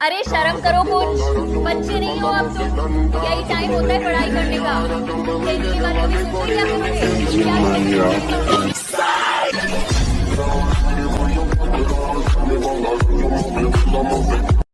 अरे शर्म करो कुछ। बच्चे नहीं हो अब तुम तो। यही टाइम होता है पढ़ाई करने का। खेलने के बारे में क्या क्या